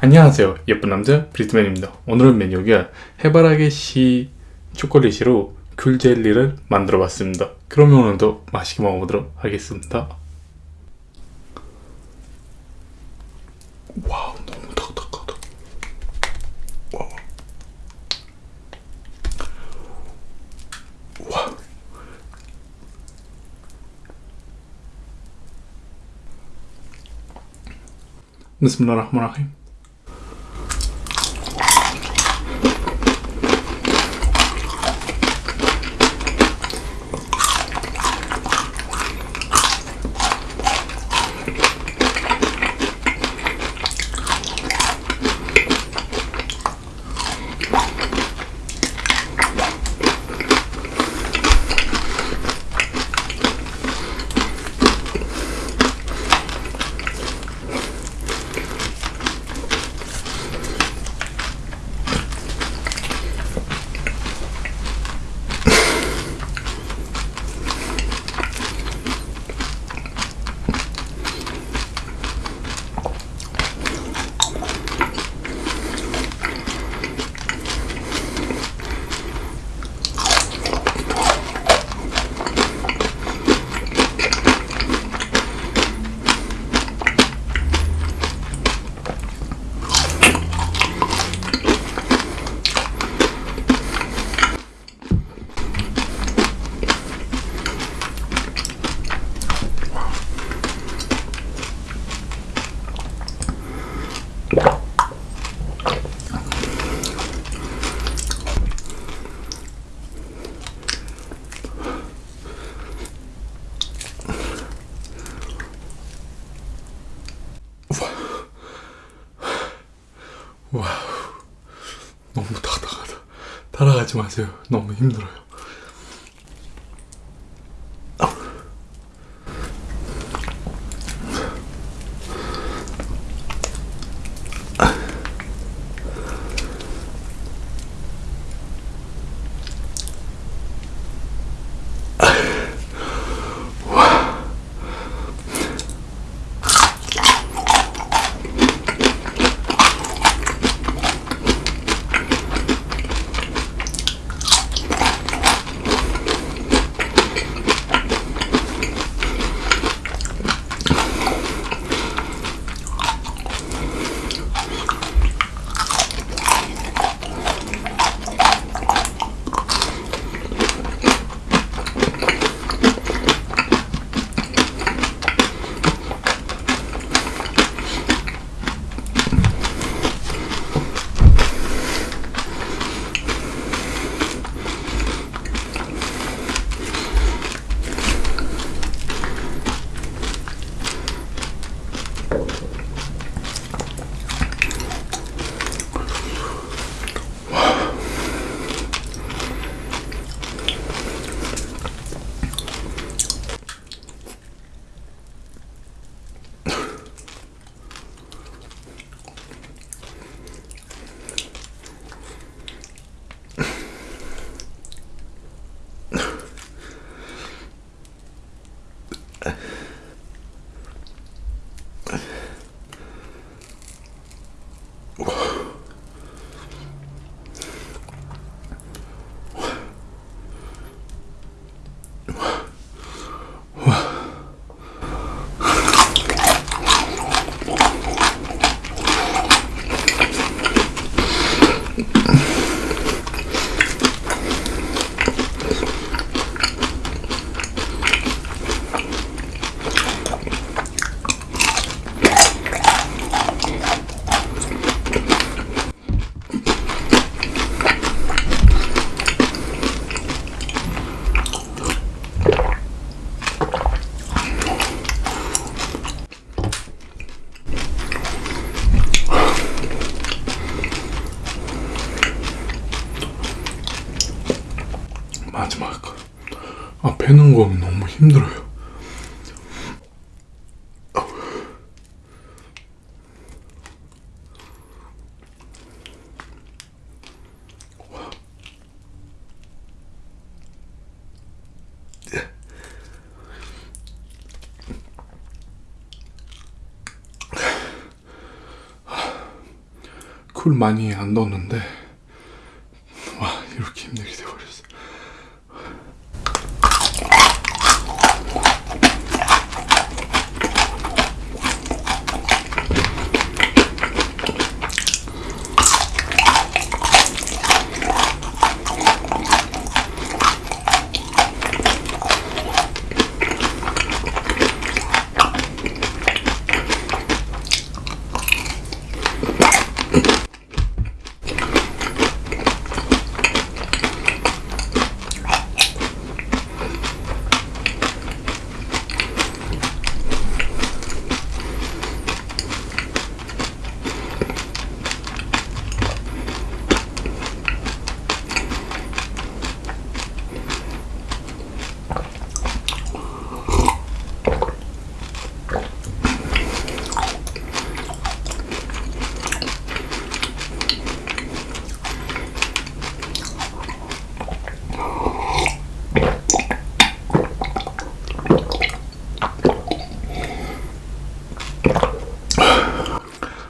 안녕하세요 예쁜 남자 브리트맨입니다 오늘은 메뉴가 해바라기 씨 초콜릿으로 귤 젤리를 만들어 봤습니다 그러면 오늘도 맛있게 먹어보도록 하겠습니다 와우 너무 딱딱하다 와우 와 بسم الله الرحمن الرحيم 따라가지 마세요. 너무 힘들어요 마지막 거. 아, 빼는 거 너무 힘들어요. 쿨 많이 안 넣었는데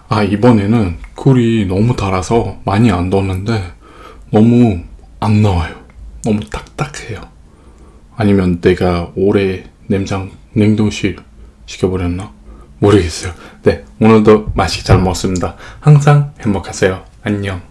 아 이번에는 쿨이 너무 달아서 많이 안 넣었는데 너무 안 나와요. 너무 딱딱해요. 아니면 내가 오래 냉장 냉동실 시켜버렸나? 모르겠어요. 네 오늘도 맛있게 잘 먹었습니다. 항상 행복하세요. 안녕